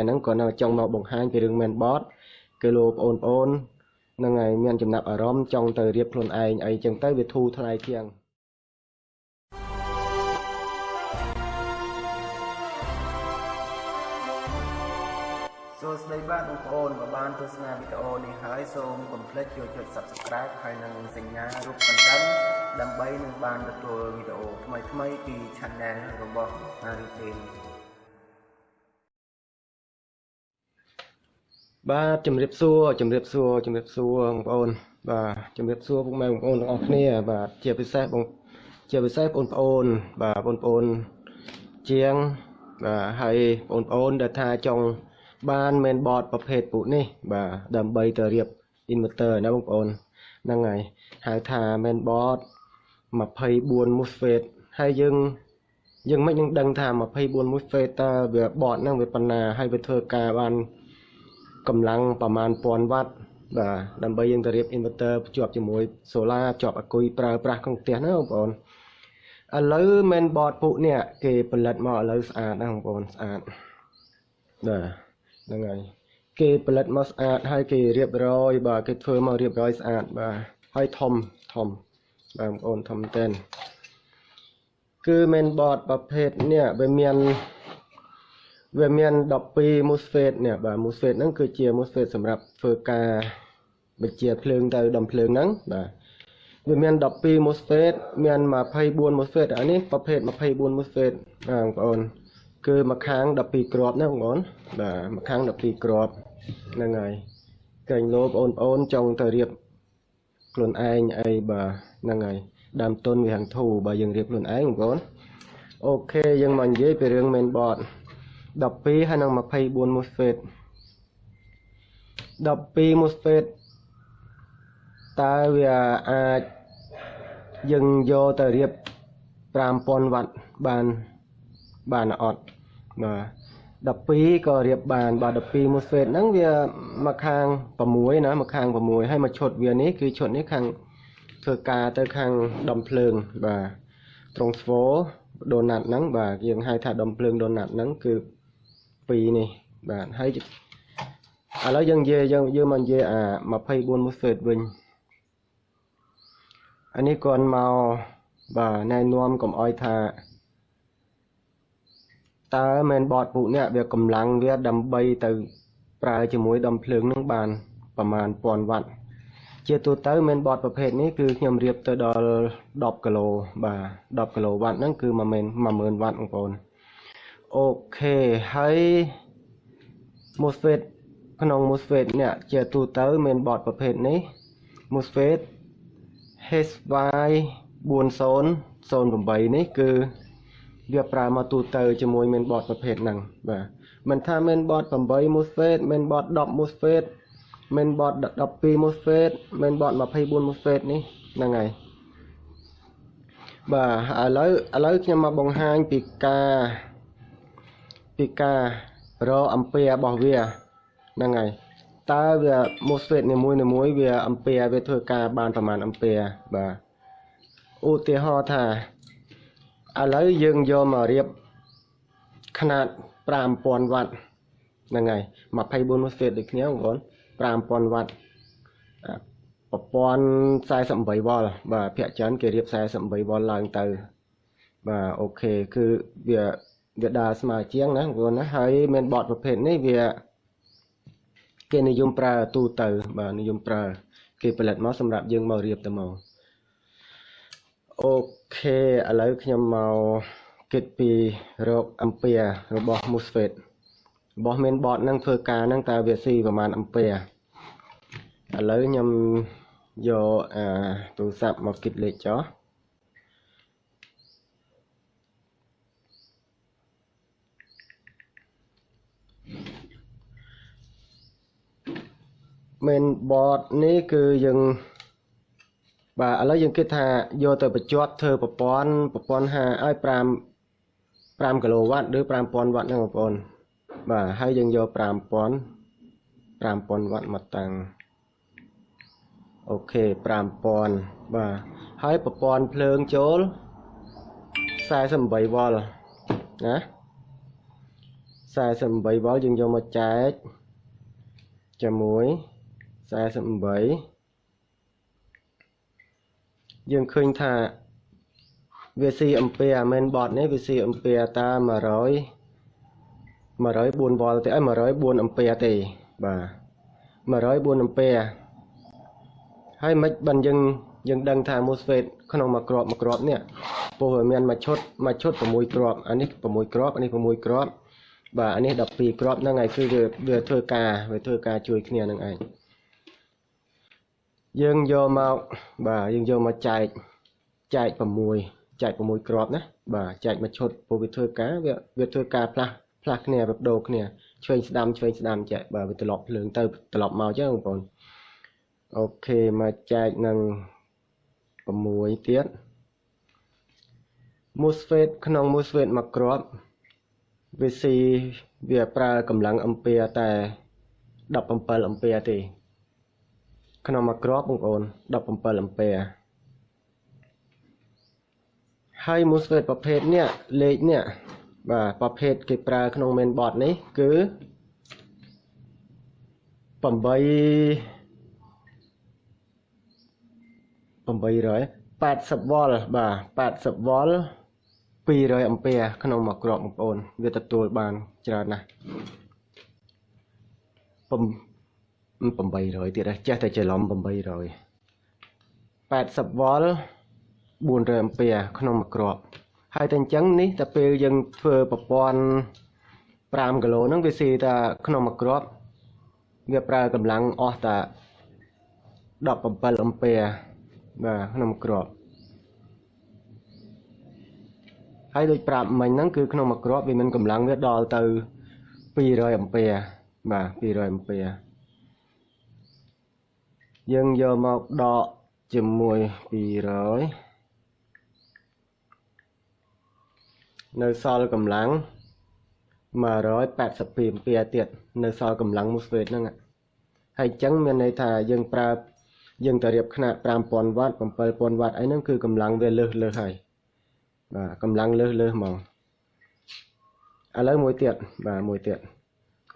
ហ្នឹងក៏នៅចង់មកបង្ហាញពីរឿង mainboard គឺលោកបងប្អូនហ្នឹងហើយមានចំណាប់អារម្មណ៍ចង់ទៅរៀបខ្លួនឯងអីចឹងទៅវាធូរថ្លៃជាងសួស្តីបាទបងប្អូនបើបានទស្សនាវីដេអូនេះហើយសូមកុំភ្លេចចូលចុច Subscribe ហើយនិងសញ្ញារូបកណ្ដឹងដើម្បីនឹងបានទទួលវីដេអូថ្មីៗពី Channel របស់ Arifin បាទជំរាបសួរជំរាបសួរជំរាបសួរបងប្អូន បាទជំរាបសួរពុកម៉ែបងប្អូនទាំងអស់គ្នា បាទជាពិសេសបងជាពិសេសបងប្អូន បាទបងប្អូនជាងបាទហើយបងប្អូនដែលថាចង់បាន main board ប្រភេទពួកនេះ បាទដើម្បីទៅរៀប inverter ណាបងប្អូនហ្នឹងហើយហៅថា main board 24 MOSFET ហើយយើងយើងមិននឹងដឹងថា24 MOSFET តើវា board ហ្នឹងវាប៉ុណ្ណាហើយវាធ្វើការបាន កម្លាំងប្រមាណ1000វ៉ាត់បាទដើម្បីយើងទៅរៀប inverter ភ្ជាប់ជាមួយ solar ភ្ជាប់អាគុយប្រើប្រាស់ក្នុងផ្ទះណាបងប្អូនឥឡូវ main board ពួកនេះគេផលិតមកឥឡូវស្អាតណាបងប្អូនស្អាតបាទហ្នឹងហើយគេផលិតមកស្អាតហើយគេរៀបរយបាទគេធ្វើមករៀបរយស្អាតបាទហើយធំធំបាទបងប្អូនធំតែនគឺ main board ប្រភេទនេះវាមាន វាមាន12 MOSFET នេះបាទ MOSFET ហ្នឹងគឺជា MOSFET សម្រាប់ធ្វើការបញ្ជាភ្លើងទៅដំភ្លើងហ្នឹងបាទវាមាន12 MOSFET មាន24 MOSFET អានេះប្រភេទ24 MOSFET បាទបងប្អូន គឺមួយខាង12គ្រាប់ណាបងប្អូនបាទមួយខាង12គ្រាប់ហ្នឹងហើយកែងលោបងប្អូនចង់ទៅរៀបខ្លួនឯងអីបាទហ្នឹងហើយដើមទុនវាហាងធូរបើយើងរៀបខ្លួនឯងបងប្អូនអូខេយើងមកនិយាយពីរឿង mainboard 12ហើយនឹង24 MOSFET 12 MOSFET តើវាអាចយើងយកទៅរៀប5000វ៉ាត់បានបានអត់បាទ12ក៏រៀបបានបាទ12 MOSFET ហ្នឹងវាមកខាង6ណាមកខាង6ហើយមកឈុតវានេះគឺឈុតនេះខាងធ្វើការទៅខាងដំភ្លើងបាទត្រង់ស្វដូណាត់ហ្នឹងបាទយើងហៅថាដំភ្លើងដូណាត់ហ្នឹងគឺ 2នេះបាទហើយឥឡូវយើងនិយាយយើងយើងមកនិយាយអា24 MOSFET វិញអានេះគាត់មកបាទណែនាំកុំអោយថាតើ mainboard ពួកនេះវាកម្លាំងវាដើម្បីទៅប្រើជាមួយដំភ្លើងនឹងបានប្រមាណ1000វ៉ាត់ជាទូទៅ mainboard ប្រភេទនេះគឺខ្ញុំរៀបទៅដល់10គីឡូបាទ10គីឡូវ៉ាត់ហ្នឹងគឺ10000វ៉ាត់បងប្អូន អូខេហើយ MOSFET ក្នុង MOSFET នេះជាទូទៅ mainboard ប្រភេទនេះ MOSFET HY 4008 នេះគឺវាប្រើមកទូទៅជាមួយ mainboard ប្រភេទហ្នឹងបាទមិនថា mainboard 8 MOSFET mainboard 10 MOSFET mainboard 12 MOSFET mainboard 24 MOSFET នេះហ្នឹងហើយបាទឥឡូវឥឡូវខ្ញុំមកបង្ហាញពីការ ពីការរកអំពែរបស់វាហ្នឹងហើយតើវា MOSFET នីមួយនីមួយវាអំពែវាធ្វើការបានប្រហែលអំពែបាទឧទាហរណ៍ថាឥឡូវយើងយកមករៀបຂະຫນາດ5000វ៉ាត់ហ្នឹងហើយ24 MOSFET ដូចគ្នាបងប្អូន5000វ៉ាត់ប្រព័ន្ធ48វ៉ុលបាទភាគច្រើនគេរៀប48វ៉ុលឡើងទៅបាទអូខេគឺវា វាដើរស្មើជាងណាបងប្អូនណាហើយមានបតប្រភេទនេះវាគេនិយមប្រើទូទៅបាទនិយមប្រើគេផលិតមកសម្រាប់យើងមករៀបទៅមកអូខេឥឡូវខ្ញុំមកគិតពីរោគអំពែរបស់ MOSFET របស់ mainboard ហ្នឹងធ្វើការហ្នឹងតើវាស៊ីប្រហែលអំពែឥឡូវខ្ញុំយកអាទូរស័ព្ទមកគិតលេខចុះ main board នេះគឺយើងបាទឥឡូវយើងគិតថាយកទៅបញ្ជាប់ធ្វើប្រព័ន្ធប្រព័ន្ធ5ឲ្យ5 5គីឡូវ៉ាត់ឬ5000វ៉ាត់ហ្នឹងបងប្អូនបាទហើយយើងយក5000 5000វ៉ាត់មកតាំងអូខេ5000បាទហើយប្រព័ន្ធភ្លើងចូល48វ៉ុលណា48វ៉ុលយើងយកមកចែកជាមួយ 48យើងឃើញថាវាស៊ីអំពែអាមែនបតនេះវាស៊ីអំពែតា100 104វ៉ុលទេអី104អំពែទេបាទ104អំពែហើយមិនបានយើងយើងដឹងថា MOSFET ក្នុងមួយគ្រាប់មួយគ្រាប់នេះពោលវាមានមួយឈុតមួយឈុត6គ្រាប់អានេះ6គ្រាប់អានេះ6គ្រាប់បាទអានេះ12គ្រាប់ហ្នឹងហើយគឺវាវាធ្វើការវាធ្វើការជួយគ្នានឹងឯង យើងយកមកបាទយើងយកមកចែកចែក6ចែក6គ្រាប់ណាបាទចែកមួយឈុតព្រោះវាធ្វើការវាវាធ្វើការផ្លាស់ផ្លាស់គ្នាវាបដូរគ្នាឆ្វេងស្ដាំឆ្វេងស្ដាំចែកបាទវាត្រឡប់ភ្លើងទៅត្រឡប់មកចឹងបងប្អូនអូខេមកចែកនឹង6ទៀត MOSFET ក្នុង MOSFET មួយគ្រាប់វាស៊ីវាប្រើកម្លាំងអំពែតែ17អំពែទេ ក្នុងមួយគ្រាប់បងប្អូន17អំពែហើយ MOSFET ប្រភេទនេះលេខនេះបាទប្រភេទគេប្រើក្នុង mainboard នេះគឺ8 800 80វ៉ុលបាទ80វ៉ុល200អំពែក្នុងមួយគ្រាប់បងប្អូន វាទទួលបានច្រើនណាស់ 800ទៀតចេះតែច្រឡំ800 80វ៉ុល400អំពែក្នុងមួយគ្រាប់ហើយតែអញ្ចឹងនេះតែពេលយើងធ្វើប្រព័ន្ធ5គីឡូហ្នឹងវាស៊ីតែក្នុងមួយគ្រាប់វាប្រើកម្លាំងអស់តែ17អំពែបាទក្នុងក្របហើយដូចប្រាប់មិញហ្នឹងគឺក្នុងមួយក្របវាមានកម្លាំងវាដល់ទៅ200អំពែបាទ200អំពែ យើងយកមកដកជាមួយ200នៅសល់កម្លាំង182អំពែទៀតនៅសល់កម្លាំង MOSFET ហ្នឹងហើយអញ្ចឹងមានន័យថាយើងប្រើយើងទៅរៀបខ្នាត5000វ៉ាត់7000វ៉ាត់អីហ្នឹងគឺកម្លាំងវាលើសលើសហើយបាទកម្លាំងលើសលើសហ្មងឥឡូវមួយទៀតបាទមួយទៀត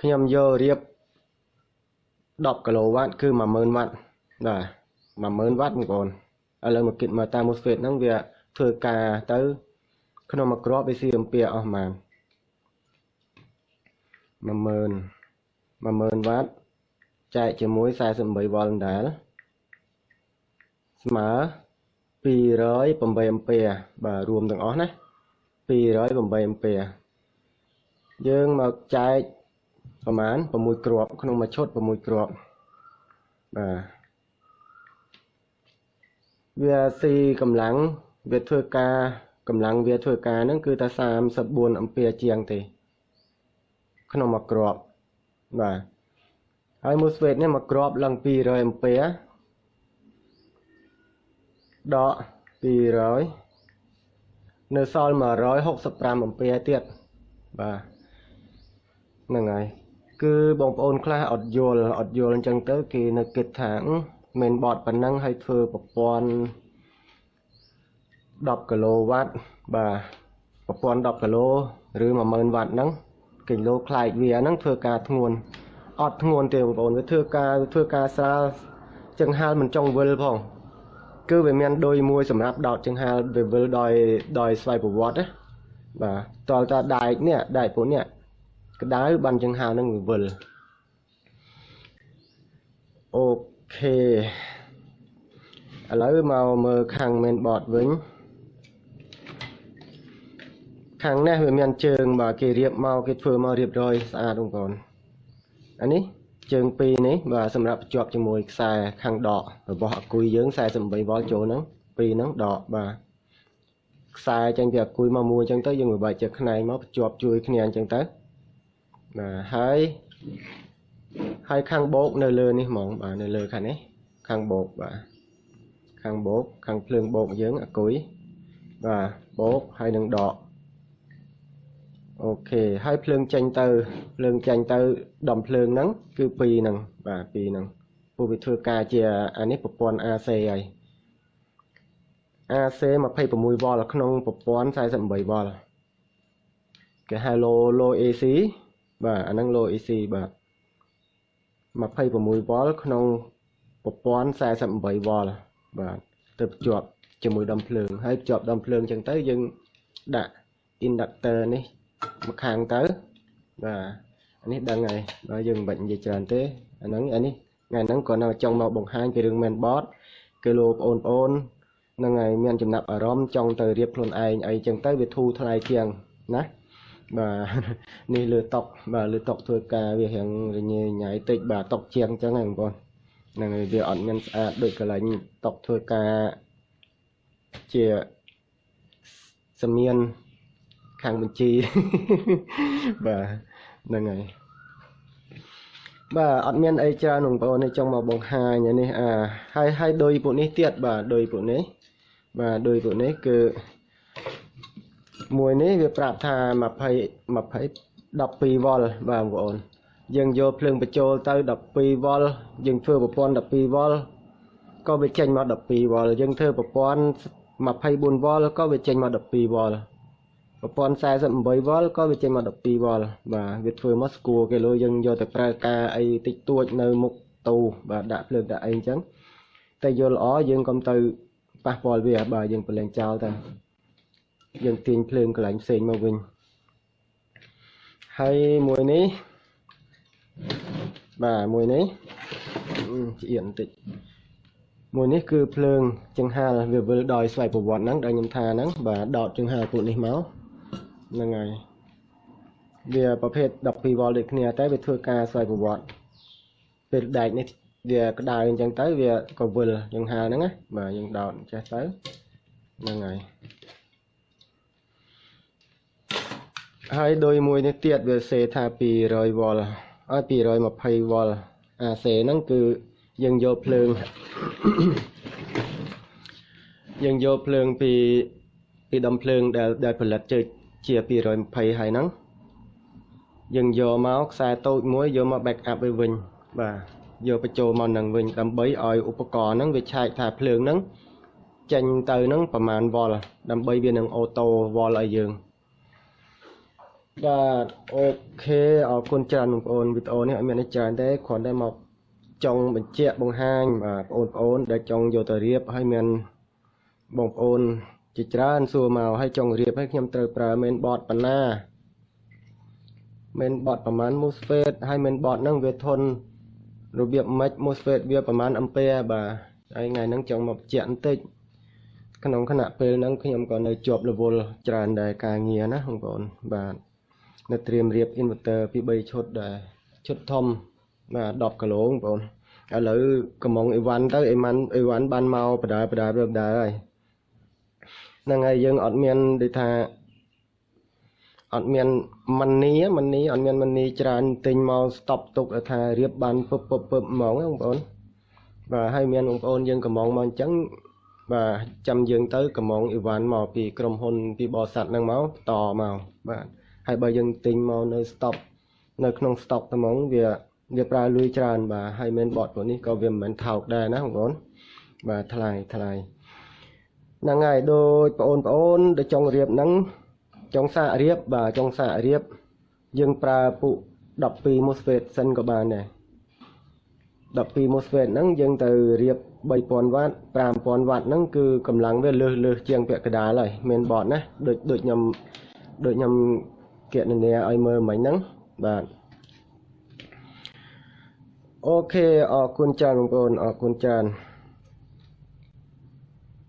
ខ្ញុំយករៀប10គីឡូវ៉ាត់គឺ10000វ៉ាត់ បាទ10000វ៉ាត់បងប្អូនឥឡូវមកគិតមកតាម MOSFET ហ្នឹងវាធ្វើការទៅ ក្នុងមួយគ្រាប់វាស៊ីអំពែអស់ម៉ាន10000 10000វ៉ាត់ចែកជាមួយ48វ៉ុលដែរស្មើ208អំពែបាទរួមទាំងអស់ណា208អំពែយើងមកចែកប្រមាណ6គ្រាប់ក្នុងមួយឈុត6គ្រាប់បាទ វាស៊ីកម្លាំងវាធ្វើការកម្លាំងវាធ្វើការហ្នឹងគឺតែ34អំពែជាងទេ ក្នុងមួយគ្រាប់បាទហើយ MOSFET នេះមួយគ្រាប់ឡើង200អំពែដក200នៅសល់165អំពែទៀតបាទហ្នឹងហើយគឺបងប្អូនខ្លះអត់យល់អត់យល់អញ្ចឹងទៅ គេនៅគិតថា មែនបតប៉ុណ្ណឹងហើយធ្វើប្រព័ន្ធ10គីឡូវ៉ាត់បាទប្រព័ន្ធ10គីឡូឬ10000វ៉ាត់ហ្នឹងគីឡូខ្លាយវាហ្នឹងធ្វើការធ្ងន់អត់ធ្ងន់ទេបងប្អូនវាធ្វើការធ្វើការស្រាលចង្ហាល់មិនចង់វិលផងគឺវាមានដូចមួយសម្រាប់ដោតចង្ហាល់វាវិលដោយដោយស្វ័យប្រវត្តិណាបាទតលតាដែកនេះដែកពួកនេះក្តៅបានចង្ហាល់នឹងវាវិលអូ ខេឥឡូវមកមើលខាង main board វិញខាងនេះវាមានជើងបាទគេរៀបមកគេធ្វើមករៀបរយស្អាតបងប្អូនអានេះជើងពីរនេះបាទសម្រាប់ភ្ជាប់ជាមួយខ្សែខាងដករបស់អាគុយយើង48វ៉ុលចូលហ្នឹងពីរហ្នឹងដកបាទខ្សែចឹងពីអាគុយមកមួយចឹងទៅយើងបែកជាខ្នែងមកភ្ជាប់ជួយគ្នាអញ្ចឹងទៅបាទហើយ ហើយខាងបោកនៅលើនេះហ្មងបាទនៅលើខាងនេះខាងបោកបាទខាងបោកខាងភ្លើងបោកយើងអាគុយបាទបោកហើយនឹងដកអូខេហើយភ្លើងចេញទៅភ្លើងចេញទៅដំភ្លើងហ្នឹងគឺ2ហ្នឹងបាទ2ហ្នឹងពួកវាធ្វើការជាអានេះប្រព័ន្ធ AC ហើយ AC 26វ៉ុលក្នុងប្រព័ន្ធ48វ៉ុលគេហៅ low low AC បាទអាហ្នឹង low AC បាទ 26វ៉ុលក្នុងប្រព័ន្ធ48វ៉ុលបាទទៅភ្ជាប់ជាមួយដុំភ្លើងហើយភ្ជាប់ដុំភ្លើងអញ្ចឹងទៅយើងដាក់ inductor នេះមកខាងទៅបាទអានេះដឹងហើយបើយើងមិនបាច់និយាយច្រើនទេអាហ្នឹងអានេះថ្ងៃហ្នឹងគាត់នៅចង់មកបង្ហាញពីរឿង mainboard គឺលោកបងប្អូនហ្នឹងហើយមានចំណាប់អារម្មណ៍ចង់ទៅរៀបខ្លួនឯងអីចឹងទៅវាធូរថ្លៃជាងណា បាទនេះលើតុកបាទលើតុកធ្វើការវារៀងរញ៉េញ៉ៃតិចបាទតុកជាងចឹងហ្នឹងបងប្អូនហ្នឹងហើយវាអត់មានស្អាតដូចកន្លែងតុកធ្វើការជាសមៀនខាងបញ្ជីបាទហ្នឹងហើយបាទអត់មានអីច្រើនបងប្អូននេះចង់មកបង្ហាញនេះអាហើយហើយដោយពួកនេះទៀតបាទដោយពួកនេះបាទដោយពួកនេះគឺ មួយនេះវាប្រាប់ថា20 20 12វ៉ុលបាទបងប្អូនយើងយកភ្លើងបញ្ចូលទៅ12វ៉ុលយើងធ្វើប្រព័ន្ធ12វ៉ុលក៏វាចេញមក12វ៉ុលយើងធ្វើប្រព័ន្ធ24វ៉ុលក៏វាចេញមក12វ៉ុលប្រព័ន្ធ48វ៉ុលក៏វាចេញមក12វ៉ុលបាទវាធ្វើមកស្គាល់គេលើយើងយកទៅប្រើការអីតិចតួចនៅមុខទូបាទដាក់ភ្លើងដាក់អីអញ្ចឹងតែយល់ល្អយើងកុំទៅប៉ះពាល់វាបាទយើងប្រឡែងចោលទៅ យើងទាញភ្លើងកន្លែងផ្សេងមកវិញហើយមួយនេះបាទមួយនេះឆ្អៀតបន្តិចមួយនេះគឺភ្លើងចង្ហាលវាវិលដោយស្វ័យប្រវត្តិហ្នឹងដែលខ្ញុំថាហ្នឹងបាទដោតចង្ហាលពួកនេះមកហ្នឹងហើយវាប្រភេទ12វ៉ុលដូចគ្នាតែវាធ្វើការស្វ័យប្រវត្តិពេលដែកនេះវាក្តៅអញ្ចឹងទៅវាក៏វិលចង្ហាលហ្នឹងណាបាទយើងដោតចេះទៅហ្នឹងហើយ ហើយដោយមួយនេះទៀតវាសេថា200វ៉ុលឲ្យ220វ៉ុលអាសេហ្នឹងគឺយើងយកភ្លើងយើងយកភ្លើងពីពីដុំភ្លើងដែលដែលផលិតជើជា220ហើយហ្នឹងយើងយកមកខ្សែតូចមួយយកមក back up វិញបាទយកបញ្ចូលមកនឹងវិញដើម្បីឲ្យឧបករណ៍ហ្នឹងវាឆែកថាភ្លើងហ្នឹងចេញទៅហ្នឹងប្រហែលវ៉ុលដើម្បីវានឹងអូតូវ៉ុលឲ្យយើង បាទអូខេអរគុណច្រើនបងប្អូនវីដេអូនេះអត់មានអីច្រើនទេគ្រាន់តែមកចង់បញ្ជាក់បង្ហាញបាទបងប្អូនដែលចង់យកទៅរៀបហើយមានបងប្អូនជាច្រើនសួរមកហើយចង់រៀបឲ្យខ្ញុំត្រូវប្រើ main board ប៉ុណ្ណា main board ប្រហែល MOSFET ហើយ main board ហ្នឹងវាធន់របៀបម៉េច MOSFET វាប្រហែល ampere បាទហើយថ្ងៃហ្នឹងចង់មកបញ្ជាក់បន្តិចក្នុងខណៈពេលហ្នឹងខ្ញុំក៏នៅជាប់ level ច្រើនដែរការងារណាបងប្អូនបាទ នៅត្រៀមរៀប inverter ពី3ឈុតដែរឈុតធំបាទ10គីឡូបងប្អូនឥឡូវកំងអីវ៉ាន់ទៅអីម៉ាន់អីវ៉ាន់បានមកបដាបដារើបដែរហើយហ្នឹងហើយយើងអត់មានដូចថាអត់មានមនីមនីអត់មានមនីច្រើនទិញមកស្តុបទុកថារៀបបានពឹបពឹបពឹបហ្មងបងប្អូនបាទហើយមានបងប្អូនយើងកំងមកអញ្ចឹងបាទចាំយើងទៅកំងអីវ៉ាន់មកពីក្រុមហ៊ុនពីបរិស័ទហ្នឹងមកបន្តមកបាទ ហើយបើយើងទិញមកនៅ stop នៅក្នុង stock ត្មងវាវាប្រើលុយច្រើនបាទហើយមែនបតពួកនេះក៏វាមិនមែនថោកដែរណាបងប្អូនបាទថ្លៃថ្លៃហ្នឹងហើយដូចបងប្អូនដែលចង់រៀបហ្នឹងចង់សាករៀបបាទចង់សាករៀបយើងប្រើពុ12 MOSFET សិនក៏បានដែរ12 MOSFET ហ្នឹងយើងទៅរៀប3000វ៉ាត់5000វ៉ាត់ហ្នឹងគឺកម្លាំងវាលើសលើសជាងពាក់កណ្ដាលហើយមានបតណាដូចដូចខ្ញុំដូចខ្ញុំ គណនាឲ្យមើលមិញហ្នឹងបាទអូខេអរគុណច្រើនបងប្អូនអរគុណច្រើន